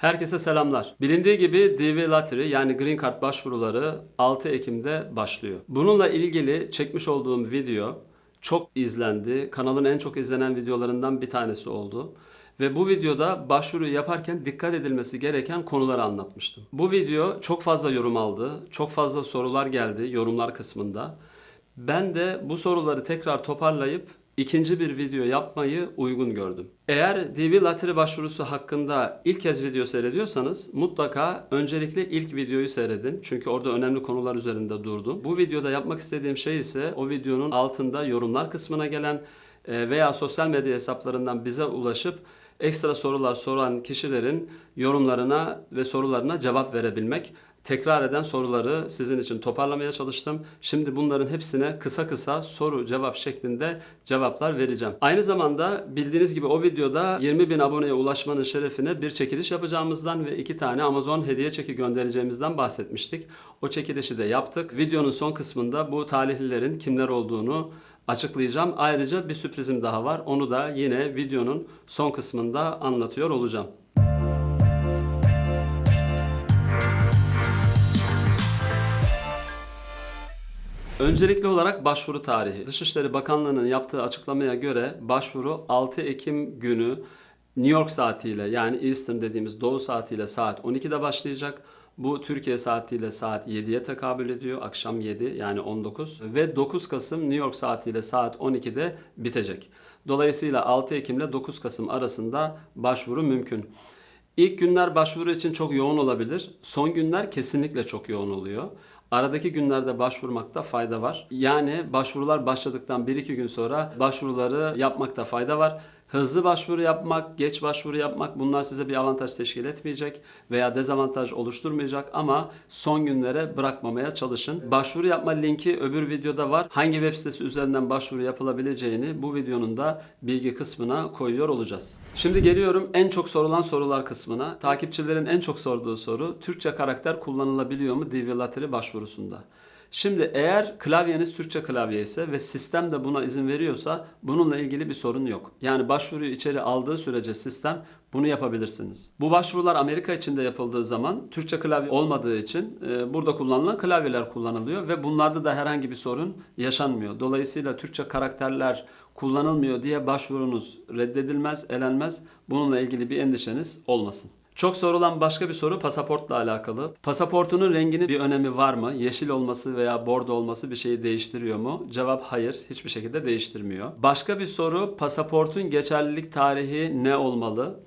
Herkese selamlar. Bilindiği gibi DV Lottery yani Green Card başvuruları 6 Ekim'de başlıyor. Bununla ilgili çekmiş olduğum video çok izlendi. Kanalın en çok izlenen videolarından bir tanesi oldu. Ve bu videoda başvuru yaparken dikkat edilmesi gereken konuları anlatmıştım. Bu video çok fazla yorum aldı. Çok fazla sorular geldi yorumlar kısmında. Ben de bu soruları tekrar toparlayıp ikinci bir video yapmayı uygun gördüm. Eğer DV Lottery başvurusu hakkında ilk kez video seyrediyorsanız mutlaka öncelikle ilk videoyu seyredin. Çünkü orada önemli konular üzerinde durdum. Bu videoda yapmak istediğim şey ise o videonun altında yorumlar kısmına gelen e, veya sosyal medya hesaplarından bize ulaşıp ekstra sorular soran kişilerin yorumlarına ve sorularına cevap verebilmek. Tekrar eden soruları sizin için toparlamaya çalıştım. Şimdi bunların hepsine kısa kısa soru cevap şeklinde cevaplar vereceğim. Aynı zamanda bildiğiniz gibi o videoda 20 bin aboneye ulaşmanın şerefine bir çekiliş yapacağımızdan ve iki tane Amazon hediye çeki göndereceğimizden bahsetmiştik. O çekilişi de yaptık. Videonun son kısmında bu talihlilerin kimler olduğunu açıklayacağım. Ayrıca bir sürprizim daha var. Onu da yine videonun son kısmında anlatıyor olacağım. Öncelikli olarak başvuru tarihi. Dışişleri Bakanlığı'nın yaptığı açıklamaya göre başvuru 6 Ekim günü New York saatiyle yani Eastern dediğimiz doğu saatiyle saat 12'de başlayacak. Bu Türkiye saatiyle saat 7'ye tekabül ediyor. Akşam 7 yani 19 ve 9 Kasım New York saatiyle saat 12'de bitecek. Dolayısıyla 6 Ekim ile 9 Kasım arasında başvuru mümkün. İlk günler başvuru için çok yoğun olabilir. Son günler kesinlikle çok yoğun oluyor. Aradaki günlerde başvurmakta fayda var. Yani başvurular başladıktan 1-2 gün sonra başvuruları yapmakta fayda var. Hızlı başvuru yapmak, geç başvuru yapmak bunlar size bir avantaj teşkil etmeyecek veya dezavantaj oluşturmayacak ama son günlere bırakmamaya çalışın. Başvuru yapma linki öbür videoda var. Hangi web sitesi üzerinden başvuru yapılabileceğini bu videonun da bilgi kısmına koyuyor olacağız. Şimdi geliyorum en çok sorulan sorular kısmına. Takipçilerin en çok sorduğu soru Türkçe karakter kullanılabiliyor mu DV Lottery başvurusunda? Şimdi eğer klavyeniz Türkçe klavye ise ve sistem de buna izin veriyorsa bununla ilgili bir sorun yok. Yani başvuruyu içeri aldığı sürece sistem bunu yapabilirsiniz. Bu başvurular Amerika içinde yapıldığı zaman Türkçe klavye olmadığı için e, burada kullanılan klavyeler kullanılıyor ve bunlarda da herhangi bir sorun yaşanmıyor. Dolayısıyla Türkçe karakterler kullanılmıyor diye başvurunuz reddedilmez, elenmez. Bununla ilgili bir endişeniz olmasın. Çok sorulan başka bir soru pasaportla alakalı. Pasaportunun renginin bir önemi var mı? Yeşil olması veya bordo olması bir şeyi değiştiriyor mu? Cevap hayır, hiçbir şekilde değiştirmiyor. Başka bir soru pasaportun geçerlilik tarihi ne olmalı?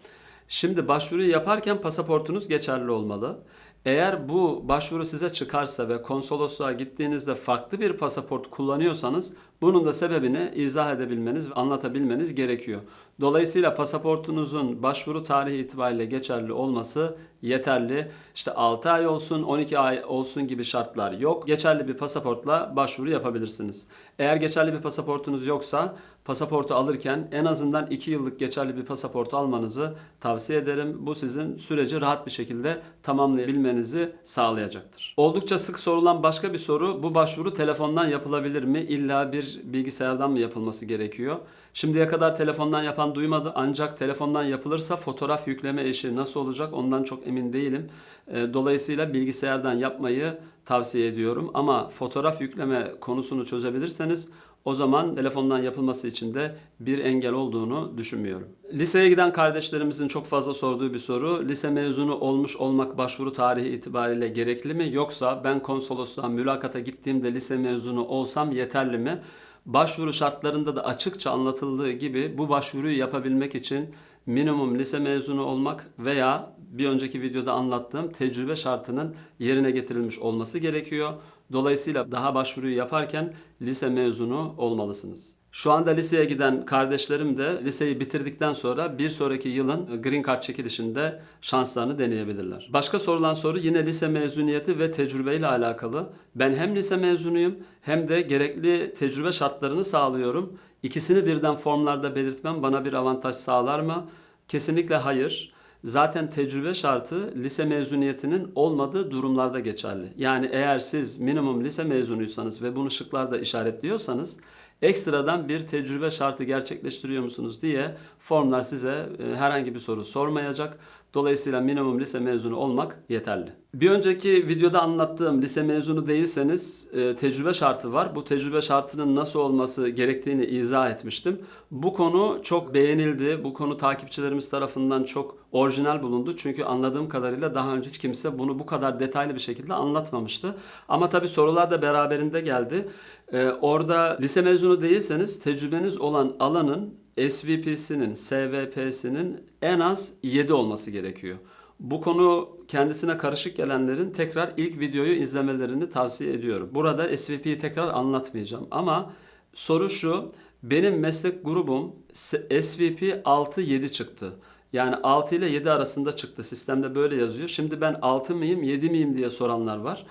Şimdi başvuruyu yaparken pasaportunuz geçerli olmalı. Eğer bu başvuru size çıkarsa ve konsolosluğa gittiğinizde farklı bir pasaport kullanıyorsanız bunun da sebebini izah edebilmeniz ve anlatabilmeniz gerekiyor. Dolayısıyla pasaportunuzun başvuru tarihi itibariyle geçerli olması yeterli. İşte 6 ay olsun, 12 ay olsun gibi şartlar yok. Geçerli bir pasaportla başvuru yapabilirsiniz. Eğer geçerli bir pasaportunuz yoksa pasaportu alırken en azından 2 yıllık geçerli bir pasaportu almanızı tavsiye ederim. Bu sizin süreci rahat bir şekilde tamamlayabilmenizi sağlayacaktır. Oldukça sık sorulan başka bir soru bu başvuru telefondan yapılabilir mi? İlla bir bilgisayardan mı yapılması gerekiyor? Şimdiye kadar telefondan yapan duymadı ancak telefondan yapılırsa fotoğraf yükleme işi nasıl olacak ondan çok emin değilim. E, Dolayısıyla bilgisayardan yapmayı tavsiye ediyorum ama fotoğraf yükleme konusunu çözebilirseniz o zaman telefondan yapılması için de bir engel olduğunu düşünmüyorum. Liseye giden kardeşlerimizin çok fazla sorduğu bir soru. Lise mezunu olmuş olmak başvuru tarihi itibariyle gerekli mi? Yoksa ben konsolosluğa mülakata gittiğimde lise mezunu olsam yeterli mi? Başvuru şartlarında da açıkça anlatıldığı gibi bu başvuruyu yapabilmek için minimum lise mezunu olmak veya bir önceki videoda anlattığım tecrübe şartının yerine getirilmiş olması gerekiyor. Dolayısıyla daha başvuruyu yaparken lise mezunu olmalısınız. Şu anda liseye giden kardeşlerim de liseyi bitirdikten sonra bir sonraki yılın Green Card çekilişinde şanslarını deneyebilirler. Başka sorulan soru yine lise mezuniyeti ve tecrübeyle alakalı. Ben hem lise mezunuyum hem de gerekli tecrübe şartlarını sağlıyorum. İkisini birden formlarda belirtmem bana bir avantaj sağlar mı? Kesinlikle hayır. Zaten tecrübe şartı lise mezuniyetinin olmadığı durumlarda geçerli. Yani eğer siz minimum lise mezunuysanız ve bunu şıklarda işaretliyorsanız ekstradan bir tecrübe şartı gerçekleştiriyor musunuz diye formlar size e, herhangi bir soru sormayacak. Dolayısıyla minimum lise mezunu olmak yeterli. Bir önceki videoda anlattığım lise mezunu değilseniz e, tecrübe şartı var. Bu tecrübe şartının nasıl olması gerektiğini izah etmiştim. Bu konu çok beğenildi. Bu konu takipçilerimiz tarafından çok orijinal bulundu. Çünkü anladığım kadarıyla daha önce hiç kimse bunu bu kadar detaylı bir şekilde anlatmamıştı. Ama tabii sorular da beraberinde geldi. E, orada lise mezunu değilseniz tecrübeniz olan alanın SVP'sinin, SVP'sinin en az 7 olması gerekiyor. Bu konu kendisine karışık gelenlerin tekrar ilk videoyu izlemelerini tavsiye ediyorum. Burada SVP'yi tekrar anlatmayacağım ama soru şu. Benim meslek grubum SVP 6-7 çıktı. Yani 6 ile 7 arasında çıktı. Sistemde böyle yazıyor. Şimdi ben 6 mıyım 7 miyim diye soranlar var.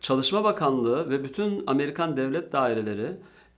Çalışma Bakanlığı ve bütün Amerikan devlet daireleri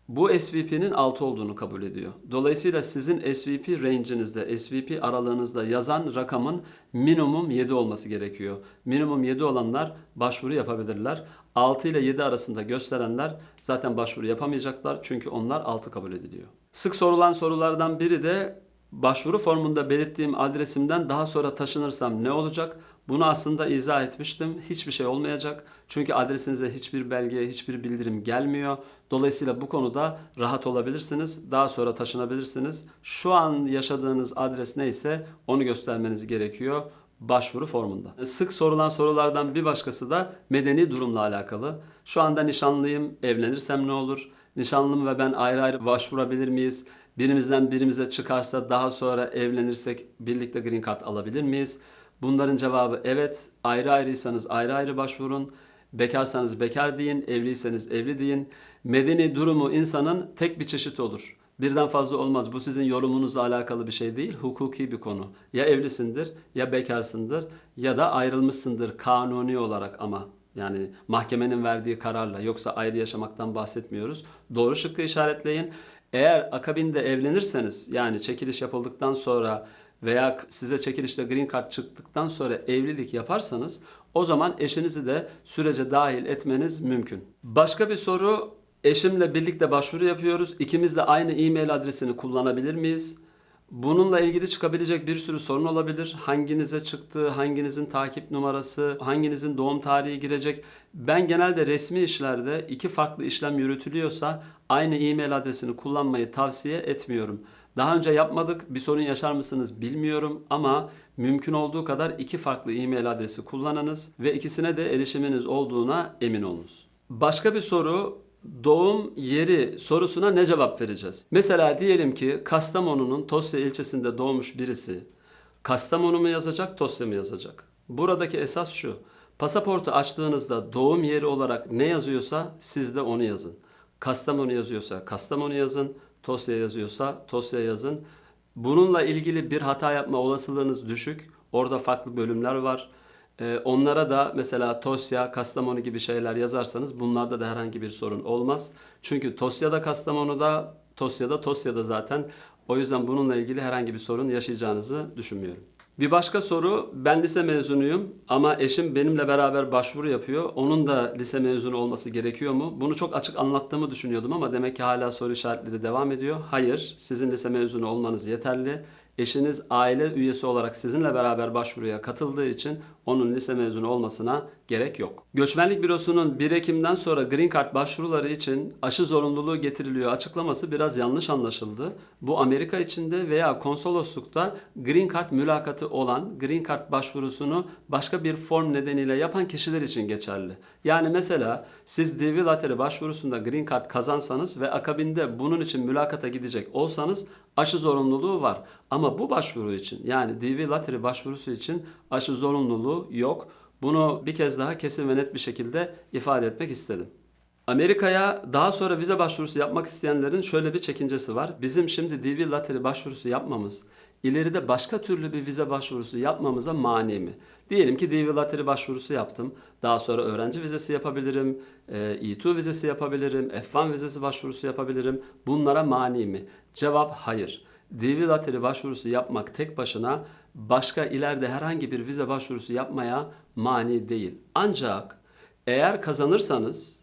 bu SVP'nin 6 olduğunu kabul ediyor. Dolayısıyla sizin SVP range'inizde, SVP aralığınızda yazan rakamın minimum 7 olması gerekiyor. Minimum 7 olanlar başvuru yapabilirler. 6 ile 7 arasında gösterenler zaten başvuru yapamayacaklar çünkü onlar 6 kabul ediliyor. Sık sorulan sorulardan biri de başvuru formunda belirttiğim adresimden daha sonra taşınırsam ne olacak? Bunu aslında izah etmiştim. Hiçbir şey olmayacak. Çünkü adresinize hiçbir belge, hiçbir bildirim gelmiyor. Dolayısıyla bu konuda rahat olabilirsiniz. Daha sonra taşınabilirsiniz. Şu an yaşadığınız adres neyse onu göstermeniz gerekiyor başvuru formunda. Sık sorulan sorulardan bir başkası da medeni durumla alakalı. Şu anda nişanlıyım, evlenirsem ne olur? Nişanlım ve ben ayrı ayrı başvurabilir miyiz? Birimizden birimize çıkarsa daha sonra evlenirsek birlikte green card alabilir miyiz? Bunların cevabı evet. Ayrı ayrıysanız ayrı ayrı başvurun. Bekarsanız bekar deyin, evliyseniz evli deyin. Medeni durumu insanın tek bir çeşit olur. Birden fazla olmaz. Bu sizin yorumunuzla alakalı bir şey değil, hukuki bir konu. Ya evlisindir, ya bekarsındır ya da ayrılmışsındır kanuni olarak ama. Yani mahkemenin verdiği kararla yoksa ayrı yaşamaktan bahsetmiyoruz. Doğru şıkkı işaretleyin. Eğer akabinde evlenirseniz yani çekiliş yapıldıktan sonra veya size çekilişte green card çıktıktan sonra evlilik yaparsanız o zaman eşinizi de sürece dahil etmeniz mümkün. Başka bir soru eşimle birlikte başvuru yapıyoruz. İkimiz de aynı e-mail adresini kullanabilir miyiz? Bununla ilgili çıkabilecek bir sürü sorun olabilir. Hanginize çıktı, hanginizin takip numarası, hanginizin doğum tarihi girecek. Ben genelde resmi işlerde iki farklı işlem yürütülüyorsa aynı e-mail adresini kullanmayı tavsiye etmiyorum. Daha önce yapmadık. Bir sorun yaşar mısınız bilmiyorum ama mümkün olduğu kadar iki farklı e-mail adresi kullanınız ve ikisine de erişiminiz olduğuna emin olunuz. Başka bir soru doğum yeri sorusuna ne cevap vereceğiz? Mesela diyelim ki Kastamonu'nun Tosya ilçesinde doğmuş birisi Kastamonu mu yazacak, Tosya mı yazacak? Buradaki esas şu. Pasaportu açtığınızda doğum yeri olarak ne yazıyorsa siz de onu yazın. Kastamonu yazıyorsa Kastamonu yazın. Tosya yazıyorsa Tosya yazın. Bununla ilgili bir hata yapma olasılığınız düşük. Orada farklı bölümler var. Ee, onlara da mesela Tosya, Kastamonu gibi şeyler yazarsanız bunlarda da herhangi bir sorun olmaz. Çünkü Tosya'da Kastamonu'da, Tosya'da Tosya'da zaten. O yüzden bununla ilgili herhangi bir sorun yaşayacağınızı düşünmüyorum. Bir başka soru, ben lise mezunuyum ama eşim benimle beraber başvuru yapıyor. Onun da lise mezunu olması gerekiyor mu? Bunu çok açık anlattığımı düşünüyordum ama demek ki hala soru işaretleri devam ediyor. Hayır, sizin lise mezunu olmanız yeterli. Eşiniz aile üyesi olarak sizinle beraber başvuruya katıldığı için onun lise mezunu olmasına gerek yok. Göçmenlik Bürosu'nun 1 Ekim'den sonra Green Card başvuruları için aşı zorunluluğu getiriliyor açıklaması biraz yanlış anlaşıldı. Bu Amerika içinde veya konsoloslukta Green Card mülakatı olan Green Card başvurusunu başka bir form nedeniyle yapan kişiler için geçerli. Yani mesela siz DV Lottery başvurusunda Green Card kazansanız ve akabinde bunun için mülakata gidecek olsanız aşı zorunluluğu var. Ama bu başvuru için yani DV Lottery başvurusu için aşı zorunluluğu yok. Bunu bir kez daha kesin ve net bir şekilde ifade etmek istedim. Amerika'ya daha sonra vize başvurusu yapmak isteyenlerin şöyle bir çekincesi var. Bizim şimdi DV Lottery başvurusu yapmamız ileride başka türlü bir vize başvurusu yapmamıza mani mi? Diyelim ki DV Lottery başvurusu yaptım. Daha sonra öğrenci vizesi yapabilirim, E2 vizesi yapabilirim, F1 vizesi başvurusu yapabilirim. Bunlara mani mi? Cevap hayır. DV Lottery başvurusu yapmak tek başına başka ileride herhangi bir vize başvurusu yapmaya mani değil. Ancak eğer kazanırsanız,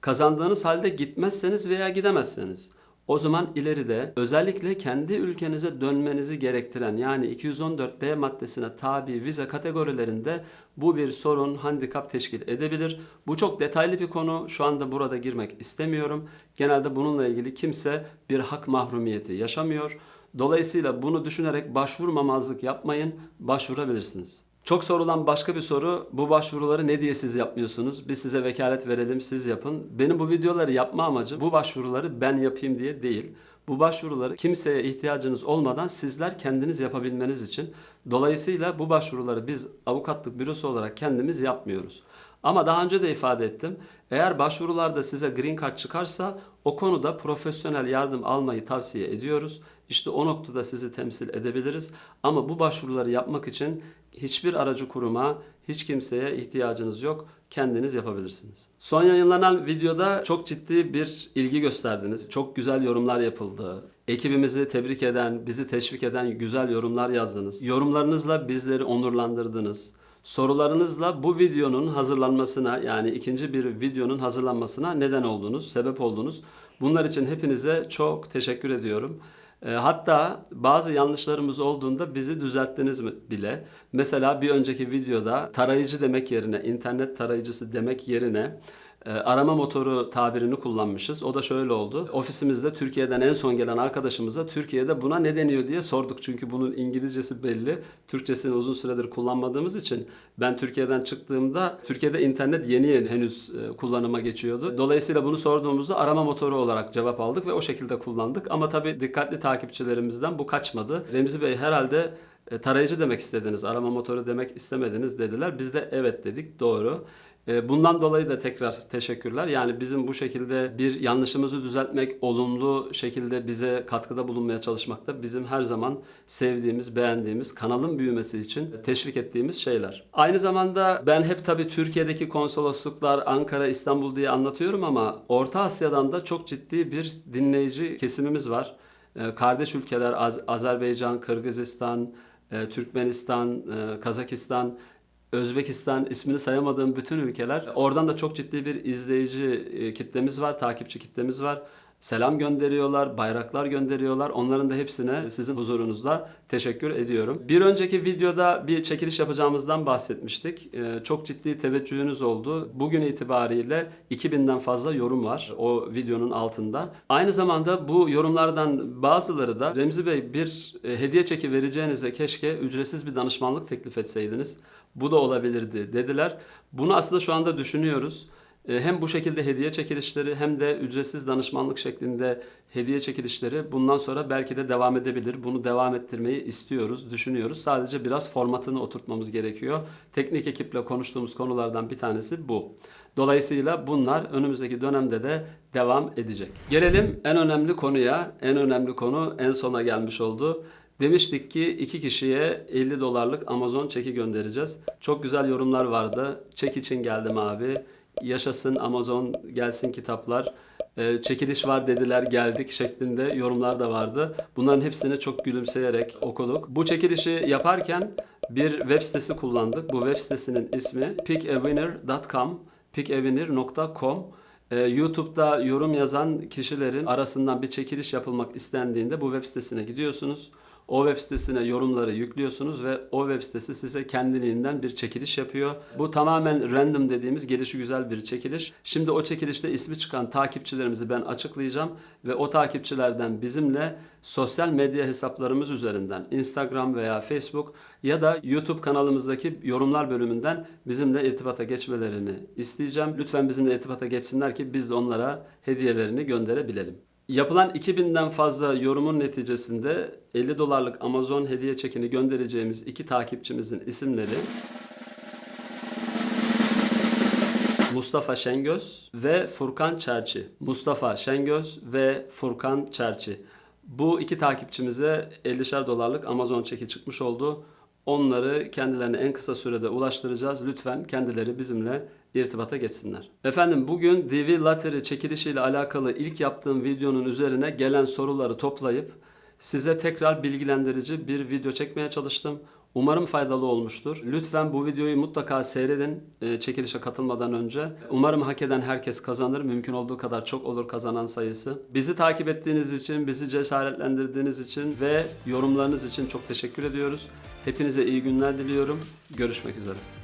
kazandığınız halde gitmezseniz veya gidemezseniz o zaman ileride özellikle kendi ülkenize dönmenizi gerektiren yani 214B maddesine tabi vize kategorilerinde bu bir sorun, handikap teşkil edebilir. Bu çok detaylı bir konu. Şu anda burada girmek istemiyorum. Genelde bununla ilgili kimse bir hak mahrumiyeti yaşamıyor. Dolayısıyla bunu düşünerek başvurmamazlık yapmayın, başvurabilirsiniz. Çok sorulan başka bir soru, bu başvuruları ne diye siz yapmıyorsunuz? Biz size vekalet verelim, siz yapın. Benim bu videoları yapma amacım bu başvuruları ben yapayım diye değil. Bu başvuruları kimseye ihtiyacınız olmadan sizler kendiniz yapabilmeniz için. Dolayısıyla bu başvuruları biz avukatlık bürosu olarak kendimiz yapmıyoruz. Ama daha önce de ifade ettim. Eğer başvurularda size green card çıkarsa o konuda profesyonel yardım almayı tavsiye ediyoruz. İşte o noktada sizi temsil edebiliriz. Ama bu başvuruları yapmak için hiçbir aracı kuruma, hiç kimseye ihtiyacınız yok. Kendiniz yapabilirsiniz. Son yayınlanan videoda çok ciddi bir ilgi gösterdiniz. Çok güzel yorumlar yapıldı. Ekibimizi tebrik eden, bizi teşvik eden güzel yorumlar yazdınız. Yorumlarınızla bizleri onurlandırdınız. Sorularınızla bu videonun hazırlanmasına yani ikinci bir videonun hazırlanmasına neden oldunuz, sebep oldunuz. Bunlar için hepinize çok teşekkür ediyorum. E, hatta bazı yanlışlarımız olduğunda bizi düzelttiniz bile. Mesela bir önceki videoda tarayıcı demek yerine, internet tarayıcısı demek yerine arama motoru tabirini kullanmışız. O da şöyle oldu. Ofisimizde Türkiye'den en son gelen arkadaşımıza Türkiye'de buna ne deniyor diye sorduk. Çünkü bunun İngilizcesi belli. Türkçesini uzun süredir kullanmadığımız için ben Türkiye'den çıktığımda Türkiye'de internet yeni yeni henüz e, kullanıma geçiyordu. Dolayısıyla bunu sorduğumuzda arama motoru olarak cevap aldık ve o şekilde kullandık. Ama tabii dikkatli takipçilerimizden bu kaçmadı. Remzi Bey herhalde e, tarayıcı demek istediniz, arama motoru demek istemediniz dediler. Biz de evet dedik, doğru. E, bundan dolayı da tekrar teşekkürler. Yani bizim bu şekilde bir yanlışımızı düzeltmek, olumlu şekilde bize katkıda bulunmaya çalışmakta bizim her zaman sevdiğimiz, beğendiğimiz, kanalın büyümesi için teşvik ettiğimiz şeyler. Aynı zamanda ben hep tabii Türkiye'deki konsolosluklar, Ankara, İstanbul diye anlatıyorum ama Orta Asya'dan da çok ciddi bir dinleyici kesimimiz var. E, kardeş ülkeler Az- Azerbaycan, Kırgızistan, e, Türkmenistan, Kazakistan, Özbekistan ismini sayamadığım bütün ülkeler. Oradan da çok ciddi bir izleyici e, kitlemiz var, takipçi kitlemiz var. Selam gönderiyorlar, bayraklar gönderiyorlar. Onların da hepsine sizin huzurunuzda teşekkür ediyorum. Bir önceki videoda bir çekiliş yapacağımızdan bahsetmiştik. Ee, çok ciddi teveccühünüz oldu. Bugün itibariyle 2000'den fazla yorum var o videonun altında. Aynı zamanda bu yorumlardan bazıları da Remzi Bey bir e, hediye çeki vereceğinize keşke ücretsiz bir danışmanlık teklif etseydiniz. Bu da olabilirdi dediler. Bunu aslında şu anda düşünüyoruz. E, Hem bu şekilde hediye çekilişleri hem de ücretsiz danışmanlık şeklinde hediye çekilişleri bundan sonra belki de devam edebilir. Bunu devam ettirmeyi istiyoruz, düşünüyoruz. Sadece biraz formatını oturtmamız gerekiyor. Teknik ekiple konuştuğumuz konulardan bir tanesi bu. Dolayısıyla bunlar önümüzdeki dönemde de devam edecek. Gelelim en önemli konuya. En önemli konu en sona gelmiş oldu. Demiştik ki iki kişiye 50 dolarlık Amazon çeki göndereceğiz. Çok güzel yorumlar vardı. Çek için geldim abi. Yaşasın Amazon, gelsin kitaplar. Ee, çekiliş var dediler geldik şeklinde yorumlar da vardı. Bunların hepsini çok gülümseyerek okuduk. Bu çekilişi yaparken bir web sitesi kullandık. Bu web sitesinin ismi pickawinner.com pickawinner.com ee, YouTube'da yorum yazan kişilerin arasından bir çekiliş yapılmak istendiğinde bu web sitesine gidiyorsunuz. O web sitesine yorumları yüklüyorsunuz ve o web sitesi size kendiliğinden bir çekiliş yapıyor. Bu tamamen random dediğimiz gelişi güzel bir çekiliş. Şimdi o çekilişte ismi çıkan takipçilerimizi ben açıklayacağım ve o takipçilerden bizimle sosyal medya hesaplarımız üzerinden Instagram veya Facebook ya da YouTube kanalımızdaki yorumlar bölümünden bizimle irtibata geçmelerini isteyeceğim. Lütfen bizimle irtibata geçsinler ki biz de onlara hediyelerini gönderebilelim. Yapılan 2000'den fazla yorumun neticesinde 50 dolarlık Amazon hediye çekini göndereceğimiz iki takipçimizin isimleri Mustafa Şengöz ve Furkan Çerçi. Mustafa Şengöz ve Furkan Çerçi. Bu iki takipçimize 50'şer dolarlık Amazon çeki çıkmış oldu. Onları kendilerine en kısa sürede ulaştıracağız. Lütfen kendileri bizimle irtibata geçsinler. Efendim bugün DV Lottery çekilişiyle alakalı ilk yaptığım videonun üzerine gelen soruları toplayıp size tekrar bilgilendirici bir video çekmeye çalıştım. Umarım faydalı olmuştur. Lütfen bu videoyu mutlaka seyredin e, çekilişe katılmadan önce. Umarım hak eden herkes kazanır. Mümkün olduğu kadar çok olur kazanan sayısı. Bizi takip ettiğiniz için, bizi cesaretlendirdiğiniz için ve yorumlarınız için çok teşekkür ediyoruz. Hepinize iyi günler diliyorum. Görüşmek üzere.